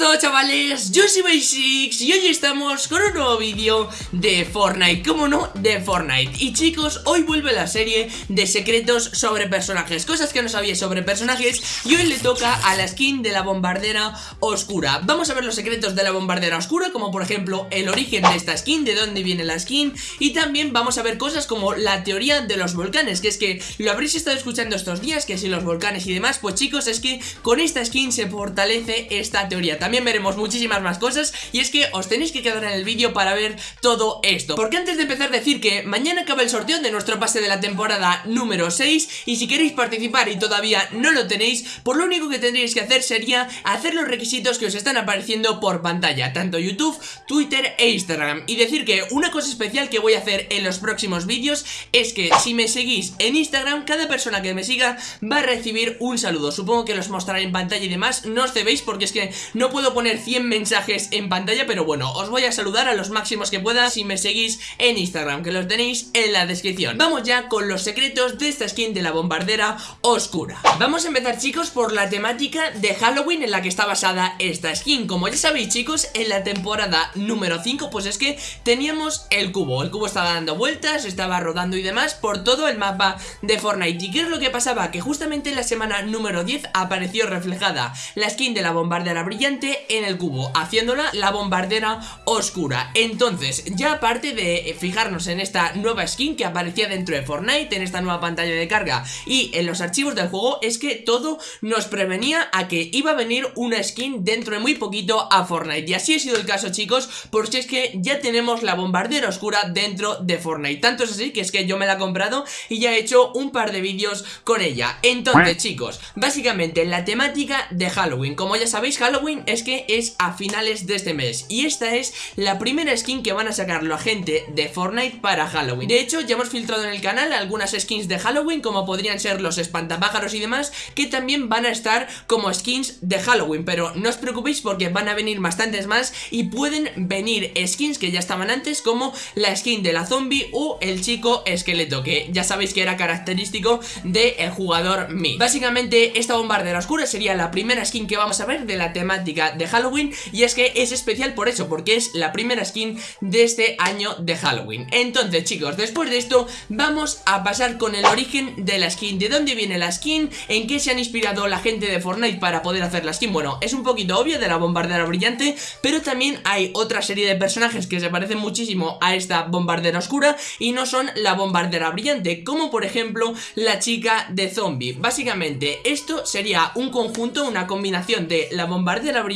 todo chavales? Yo soy Basics y hoy estamos con un nuevo vídeo de Fortnite, como no, de Fortnite. Y chicos, hoy vuelve la serie de secretos sobre personajes, cosas que no sabía sobre personajes. Y hoy le toca a la skin de la bombardera oscura. Vamos a ver los secretos de la bombardera oscura, como por ejemplo el origen de esta skin, de dónde viene la skin. Y también vamos a ver cosas como la teoría de los volcanes, que es que lo habréis estado escuchando estos días, que si los volcanes y demás Pues chicos, es que con esta skin se fortalece esta teoría. También veremos muchísimas más cosas y es que os tenéis que quedar en el vídeo para ver todo esto. Porque antes de empezar decir que mañana acaba el sorteo de nuestro pase de la temporada número 6 Y si queréis participar y todavía no lo tenéis, por lo único que tendríais que hacer sería hacer los requisitos que os están apareciendo por pantalla Tanto YouTube, Twitter e Instagram. Y decir que una cosa especial que voy a hacer en los próximos vídeos es que si me seguís en Instagram, cada persona que me siga va a recibir un saludo. Supongo que los mostraré en pantalla y demás, no os cebéis porque es que no puedo poner 100 mensajes en pantalla Pero bueno, os voy a saludar a los máximos que pueda si me seguís en Instagram Que los tenéis en la descripción. Vamos ya con los secretos de esta skin de la bombardera oscura. Vamos a empezar chicos por la temática de Halloween en la que está basada esta skin. Como ya sabéis chicos, en la temporada número 5 pues es que teníamos el cubo. El cubo estaba dando vueltas, estaba rodando y demás por todo el mapa de Fortnite. ¿Y qué es lo que pasaba? Que justamente en la semana número 10 apareció reflejada la skin de la bombardera brillante en el cubo, haciéndola la bombardera oscura. Entonces, ya aparte de fijarnos en esta nueva skin que aparecía dentro de Fortnite, en esta nueva pantalla de carga y en los archivos del juego, es que todo nos prevenía a que iba a venir una skin dentro de muy poquito a Fortnite. Y así ha sido el caso, chicos, porque es que ya tenemos la bombardera oscura dentro de Fortnite. Tanto es así que es que yo me la he comprado y ya he hecho un par de vídeos con ella. Entonces, chicos, básicamente la temática de Halloween. Como ya sabéis, Halloween es que es a finales de este mes. Y esta es la primera skin que van a sacar la gente de Fortnite para Halloween. De hecho, ya hemos filtrado en el canal algunas skins de Halloween Como podrían ser los espantapájaros y demás Que también van a estar como skins de Halloween. Pero no os preocupéis porque van a venir bastantes más Y pueden venir skins que ya estaban antes Como la skin de la zombie o el chico esqueleto Que ya sabéis que era característico del jugador Mi Básicamente esta bombardera oscura sería la primera skin que vamos a ver de la temática de Halloween y es que es especial por eso, porque es la primera skin de este año de Halloween Entonces chicos, después de esto vamos a pasar con el origen de la skin ¿De dónde viene la skin? ¿En qué se han inspirado la gente de Fortnite para poder hacer la skin? Bueno, es un poquito obvio de la bombardera brillante Pero también hay otra serie de personajes que se parecen muchísimo a esta bombardera oscura Y no son la bombardera brillante Como por ejemplo la chica de zombie Básicamente esto sería un conjunto, una combinación de la bombardera brillante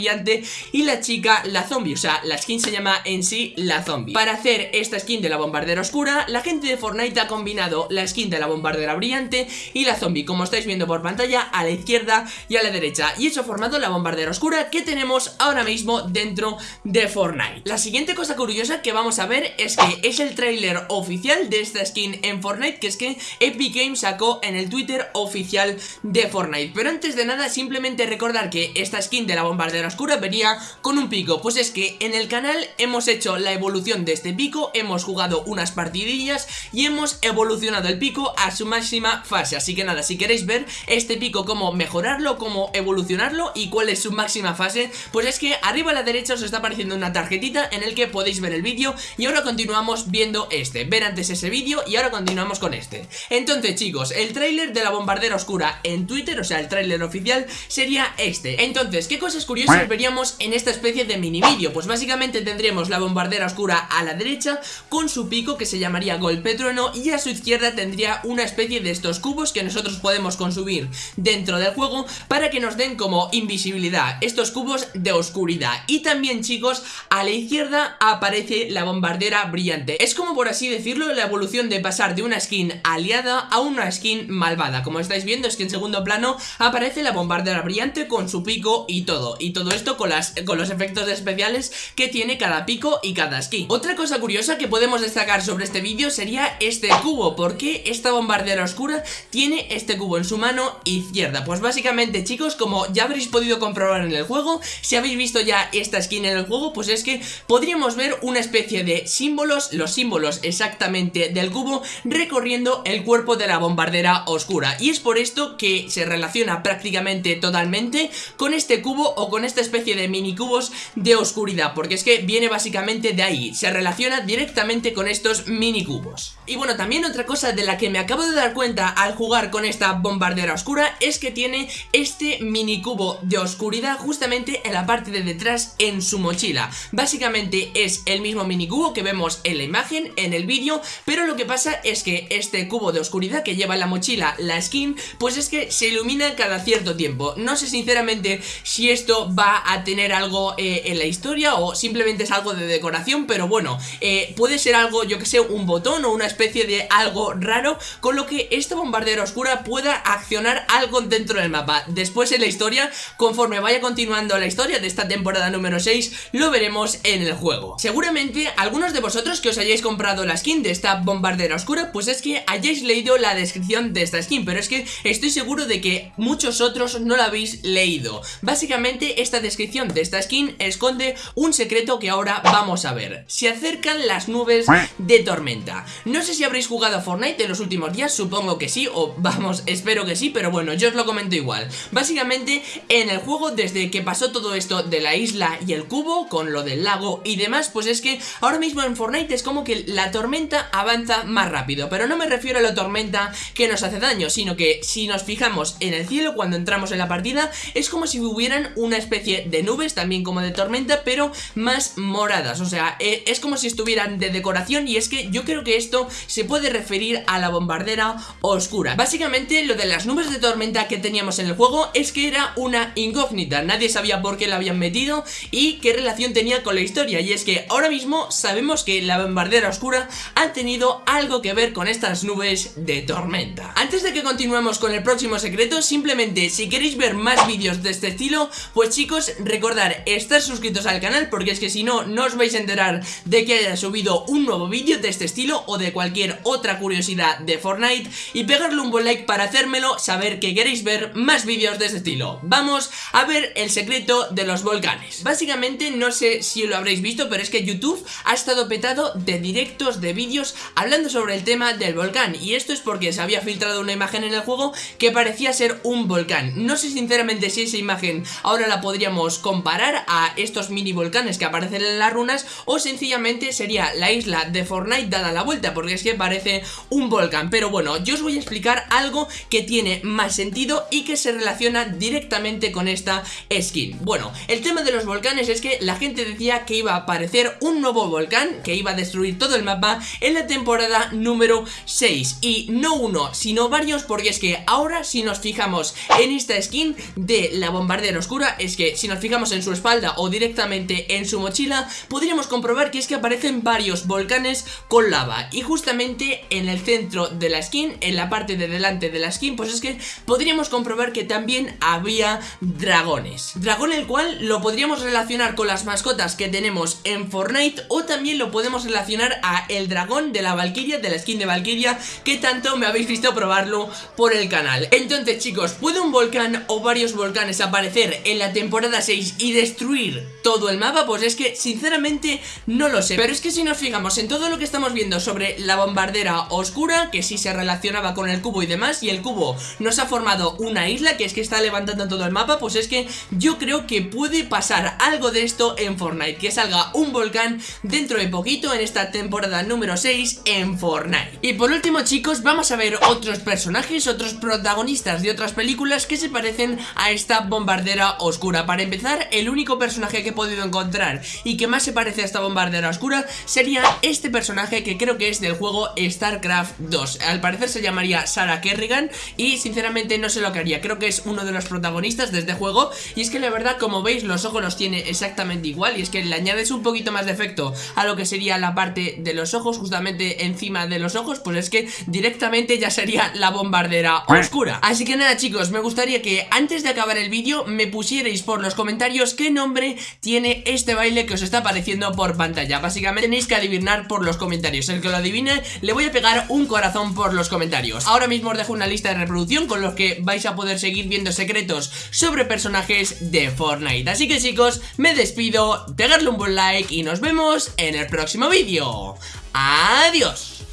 y la chica la zombie, o sea, la skin se llama en sí la zombie. Para hacer esta skin de la bombardera oscura, la gente de Fortnite ha combinado la skin de la bombardera brillante y la zombie, como estáis viendo por pantalla, a la izquierda y a la derecha. Y eso ha formado la bombardera oscura que tenemos ahora mismo dentro de Fortnite. La siguiente cosa curiosa que vamos a ver es que es el tráiler oficial de esta skin en Fortnite, que es que Epic Games sacó en el Twitter oficial de Fortnite. Pero antes de nada, simplemente recordar que esta skin de la bombardera oscura venía con un pico. Pues es que en el canal hemos hecho la evolución de este pico Hemos jugado unas partidillas y hemos evolucionado el pico a su máxima fase. Así que nada, si queréis ver este pico cómo mejorarlo, cómo evolucionarlo y cuál es su máxima fase Pues es que arriba a la derecha os está apareciendo una tarjetita en el que podéis ver el vídeo Y ahora continuamos viendo este. Ver antes ese vídeo y ahora continuamos con este. Entonces chicos, el tráiler de la bombardera oscura en Twitter, o sea el tráiler oficial sería este. Entonces, ¿qué cosas curiosas veríamos en esta especie de mini vídeo? Pues básicamente tendríamos la bombardera oscura a la derecha con su pico que se llamaría golpe trueno y a su izquierda tendría una especie de estos cubos que nosotros podemos consumir dentro del juego para que nos den como invisibilidad estos cubos de oscuridad. Y también chicos a la izquierda aparece la bombardera brillante. Es como por así decirlo la evolución de pasar de una skin aliada a una skin malvada. Como estáis viendo es que en segundo plano aparece la bombardera brillante con su pico y todo y todo esto con, las, con los efectos especiales que tiene cada pico y cada skin Otra cosa curiosa que podemos destacar sobre este vídeo sería este cubo porque esta bombardera oscura tiene este cubo en su mano izquierda? Pues básicamente chicos, como ya habréis podido comprobar en el juego, si habéis visto ya esta skin en el juego, pues es que podríamos ver una especie de símbolos, los símbolos exactamente del cubo recorriendo el cuerpo de la bombardera oscura y es por esto que se relaciona prácticamente totalmente con este cubo o con este esta especie de mini cubos de oscuridad Porque es que viene básicamente de ahí, se relaciona directamente con estos mini cubos Y bueno, también otra cosa de la que me acabo de dar cuenta al jugar con esta bombardera oscura Es que tiene este mini cubo de oscuridad justamente en la parte de detrás en su mochila. Básicamente es el mismo mini cubo que vemos en la imagen, en el vídeo Pero lo que pasa es que este cubo de oscuridad que lleva en la mochila la skin Pues es que se ilumina cada cierto tiempo. No sé sinceramente si esto va a tener algo eh, en la historia o simplemente es algo de decoración Pero bueno, eh, puede ser algo, yo que sé, un botón o una especie de algo raro Con lo que esta bombardera oscura pueda accionar algo dentro del mapa. Después en la historia, conforme vaya continuando la historia de esta temporada número 6 Lo veremos en el juego. Seguramente algunos de vosotros que os hayáis comprado la skin de esta bombardera oscura Pues es que hayáis leído la descripción de esta skin Pero es que estoy seguro de que muchos otros no la habéis leído. Básicamente esta descripción de esta skin esconde un secreto que ahora vamos a ver. Se acercan las nubes de tormenta. No sé si habréis jugado a Fortnite en los últimos días, supongo que sí O vamos, espero que sí, pero bueno, yo os lo comento igual. Básicamente en el juego desde que pasó todo esto de la isla y el cubo Con lo del lago y demás, pues es que ahora mismo en Fortnite es como que la tormenta avanza más rápido. Pero no me refiero a la tormenta que nos hace daño, sino que si nos fijamos en el cielo cuando entramos en la partida Es como si hubieran una especie de nubes, también como de tormenta, pero más moradas. O sea, eh, es como si estuvieran de decoración y es que yo creo que esto se puede referir a la bombardera oscura. Básicamente lo de las nubes de tormenta que teníamos en el juego es que era una incógnita. Nadie sabía por qué la habían metido y qué relación tenía con la historia. Y es que ahora mismo sabemos que la bombardera oscura ha tenido algo que ver con estas nubes de tormenta. Antes de que continuemos con el próximo secreto, simplemente si queréis ver más vídeos de este estilo Pues chicos, recordar estar suscritos al canal porque es que si no, no os vais a enterar de que haya subido un nuevo vídeo de este estilo O de cualquier otra curiosidad de Fortnite. Y pegarle un buen like para hacérmelo saber que queréis ver más vídeos de este estilo. Vamos a ver el secreto de los volcanes. Básicamente, no sé si lo habréis visto, pero es que YouTube ha estado petado de directos, de vídeos hablando sobre el tema del volcán. Y esto es porque se había filtrado una imagen en el juego que parecía ser un volcán. No sé sinceramente si esa imagen ahora la podríamos comparar a estos mini volcanes que aparecen en las runas O sencillamente sería la isla de Fortnite dada la vuelta porque es que parece un volcán. Pero bueno, yo os voy a explicar algo que tiene más sentido y que se relaciona directamente con esta skin. Bueno, el tema de los volcanes es que la gente decía que iba a aparecer un nuevo volcán que iba a destruir todo el mapa en la temporada número 6 Y no uno, sino varios porque es que ahora si nos fijamos en esta skin de la bombardera oscura Es que si nos fijamos en su espalda o directamente en su mochila Podríamos comprobar que es que aparecen varios volcanes con lava. Y justamente en el centro de la skin, en la parte de delante de la skin Pues es que podríamos comprobar que también había dragones. Dragón el cual lo podríamos relacionar con las mascotas que tenemos en Fortnite O también lo podemos relacionar a el dragón de la Valkyria, de la skin de Valkyria Que tanto me habéis visto probarlo por el canal. Entonces chicos, ¿puede un volcán o varios volcanes aparecer en la temporada 6 y destruir todo el mapa? Pues es que sinceramente no lo sé Pero es que si nos fijamos en todo lo que estamos viendo sobre la bombardera oscura Que sí se relacionaba con el cubo y demás Y el cubo nos ha formado una isla que es que está levantando todo el mapa Pues es que yo creo que puede pasar algo de esto en Fortnite Que salga un volcán dentro de poquito en esta temporada número 6 en Fortnite Y por último chicos vamos a ver otros personajes, otros protagonistas de otras películas que se parecen a esta bombardera oscura Para empezar, el único personaje que he podido encontrar y que más se parece a esta bombardera oscura sería este personaje que creo que es del juego StarCraft 2 Al parecer se llamaría Sarah Kerrigan y sinceramente no sé lo que haría, creo que es uno de los protagonistas de este juego Y es que la verdad como veis los ojos los tiene exactamente igual y es que le añades un poquito más de efecto a lo que sería la parte de los ojos justamente encima de los ojos Pues es que directamente ya sería la bombardera oscura. Así que nada chicos, me gustaría que antes de acabar el vídeo me pusierais por los comentarios qué nombre tiene este baile que os está apareciendo por pantalla. Básicamente tenéis que adivinar por los comentarios. El que lo adivine le voy a pegar un corazón por los comentarios. Ahora mismo os dejo una lista de reproducción con los que vais a poder seguir viendo secretos sobre personajes de Fortnite. Así que chicos, me despido, pegarle un buen like y nos vemos en el próximo vídeo. ¡Adiós!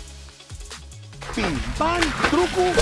Pim, truco.